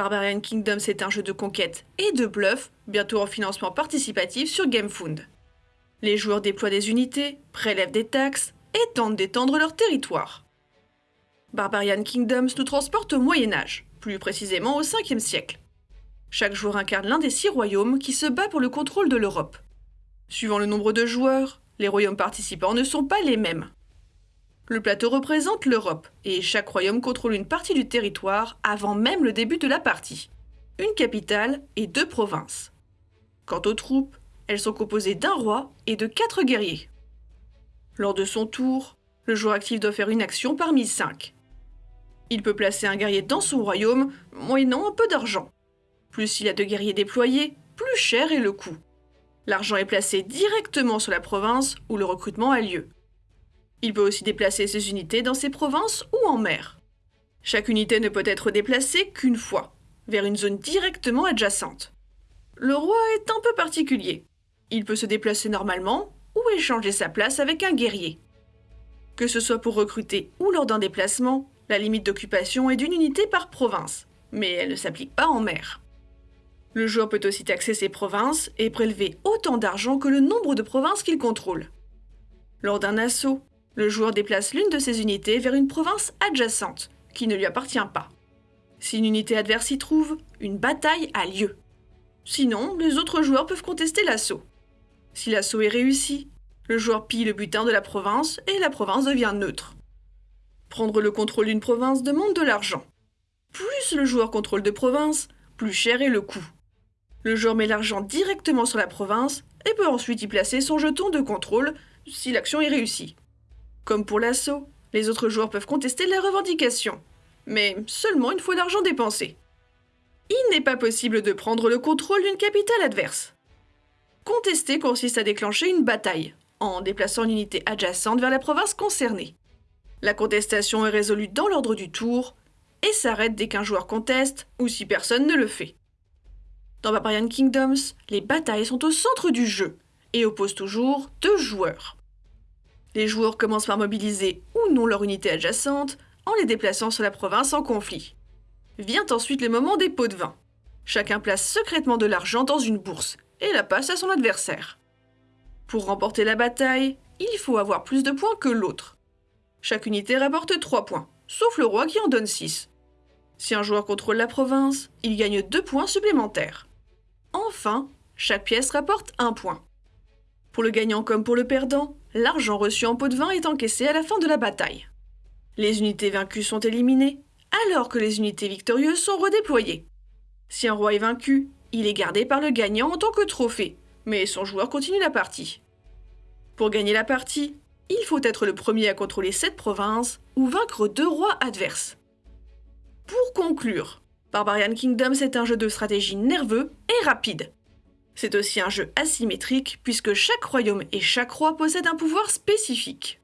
Barbarian Kingdom, c'est un jeu de conquête et de bluff, bientôt en financement participatif sur GameFound. Les joueurs déploient des unités, prélèvent des taxes et tentent d'étendre leur territoire. Barbarian Kingdoms nous transporte au Moyen Âge, plus précisément au 5e siècle. Chaque joueur incarne l'un des six royaumes qui se bat pour le contrôle de l'Europe. Suivant le nombre de joueurs, les royaumes participants ne sont pas les mêmes. Le plateau représente l'Europe, et chaque royaume contrôle une partie du territoire avant même le début de la partie. Une capitale et deux provinces. Quant aux troupes, elles sont composées d'un roi et de quatre guerriers. Lors de son tour, le joueur actif doit faire une action parmi cinq. Il peut placer un guerrier dans son royaume, moyennant un peu d'argent. Plus il a de guerriers déployés, plus cher est le coût. L'argent est placé directement sur la province où le recrutement a lieu. Il peut aussi déplacer ses unités dans ses provinces ou en mer. Chaque unité ne peut être déplacée qu'une fois, vers une zone directement adjacente. Le roi est un peu particulier. Il peut se déplacer normalement ou échanger sa place avec un guerrier. Que ce soit pour recruter ou lors d'un déplacement, la limite d'occupation est d'une unité par province, mais elle ne s'applique pas en mer. Le joueur peut aussi taxer ses provinces et prélever autant d'argent que le nombre de provinces qu'il contrôle. Lors d'un assaut, le joueur déplace l'une de ses unités vers une province adjacente, qui ne lui appartient pas. Si une unité adverse s'y trouve, une bataille a lieu. Sinon, les autres joueurs peuvent contester l'assaut. Si l'assaut est réussi, le joueur pille le butin de la province et la province devient neutre. Prendre le contrôle d'une province demande de l'argent. Plus le joueur contrôle de provinces, plus cher est le coût. Le joueur met l'argent directement sur la province et peut ensuite y placer son jeton de contrôle si l'action est réussie. Comme pour l'assaut, les autres joueurs peuvent contester la revendication, mais seulement une fois l'argent dépensé. Il n'est pas possible de prendre le contrôle d'une capitale adverse. Contester consiste à déclencher une bataille, en déplaçant une unité adjacente vers la province concernée. La contestation est résolue dans l'ordre du tour et s'arrête dès qu'un joueur conteste ou si personne ne le fait. Dans Barbarian Kingdoms, les batailles sont au centre du jeu et opposent toujours deux joueurs. Les joueurs commencent par mobiliser ou non leur unité adjacente en les déplaçant sur la province en conflit. Vient ensuite le moment des pots de vin. Chacun place secrètement de l'argent dans une bourse et la passe à son adversaire. Pour remporter la bataille, il faut avoir plus de points que l'autre. Chaque unité rapporte 3 points, sauf le roi qui en donne 6. Si un joueur contrôle la province, il gagne 2 points supplémentaires. Enfin, chaque pièce rapporte 1 point. Pour le gagnant comme pour le perdant, l'argent reçu en pot de vin est encaissé à la fin de la bataille. Les unités vaincues sont éliminées, alors que les unités victorieuses sont redéployées. Si un roi est vaincu, il est gardé par le gagnant en tant que trophée, mais son joueur continue la partie. Pour gagner la partie, il faut être le premier à contrôler cette province ou vaincre deux rois adverses. Pour conclure, Barbarian Kingdom c'est un jeu de stratégie nerveux et rapide. C'est aussi un jeu asymétrique puisque chaque royaume et chaque roi possède un pouvoir spécifique.